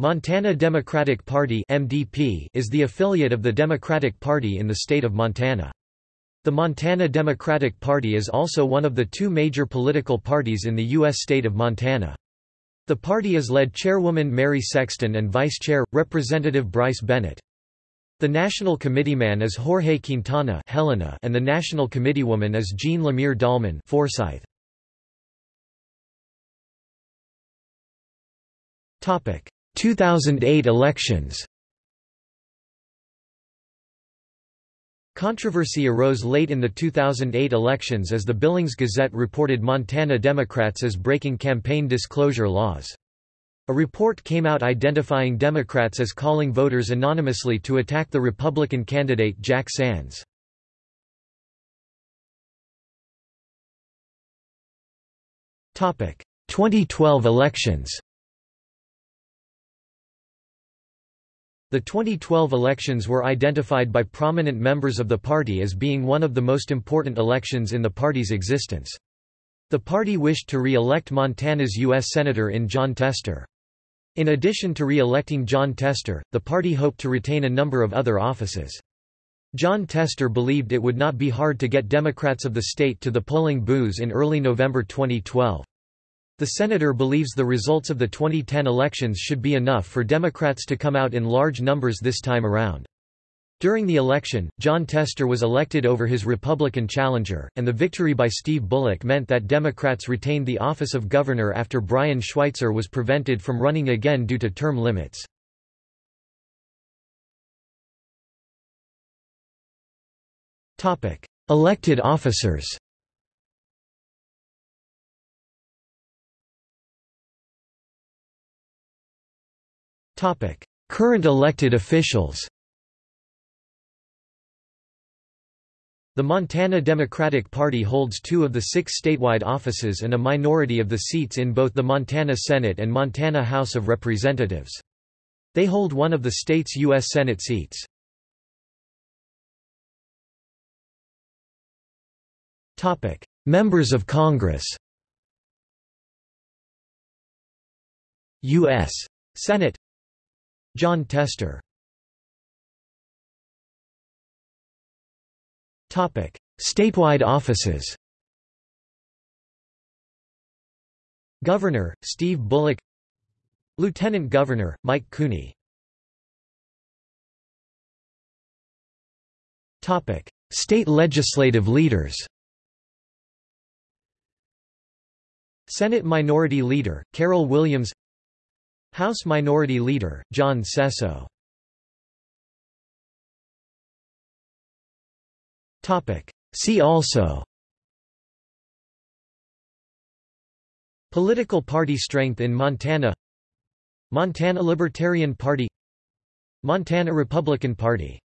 Montana Democratic Party (MDP) is the affiliate of the Democratic Party in the state of Montana. The Montana Democratic Party is also one of the two major political parties in the U.S. state of Montana. The party is led Chairwoman Mary Sexton and Vice Chair, Representative Bryce Bennett. The National Committeeman is Jorge Quintana Helena and the National Committeewoman is Jean Lemire Dahlman Forsyth. 2008 elections Controversy arose late in the 2008 elections as the Billings Gazette reported Montana Democrats as breaking campaign disclosure laws. A report came out identifying Democrats as calling voters anonymously to attack the Republican candidate Jack Sands. Topic: 2012 elections. The 2012 elections were identified by prominent members of the party as being one of the most important elections in the party's existence. The party wished to re-elect Montana's U.S. Senator in Jon Tester. In addition to re-electing Jon Tester, the party hoped to retain a number of other offices. Jon Tester believed it would not be hard to get Democrats of the state to the polling booths in early November 2012. The senator believes the results of the 2010 elections should be enough for Democrats to come out in large numbers this time around. During the election, Jon Tester was elected over his Republican challenger, and the victory by Steve Bullock meant that Democrats retained the office of governor after Brian Schweitzer was prevented from running again due to term limits. Elected officers Current elected officials The Montana Democratic Party holds two of the six statewide offices and a minority of the seats in both the Montana Senate and Montana House of Representatives. They hold one of the state's U.S. Senate seats. Members of Congress U.S. Senate Jon Tester. Statewide offices. Governor, Steve Bullock. Lieutenant Governor, Mike Cooney. State legislative leaders. Senate Minority Leader, Carol Williams House Minority Leader, Jon Sesso. See also. Political party strength in Montana. Montana Libertarian Party. Montana Republican Party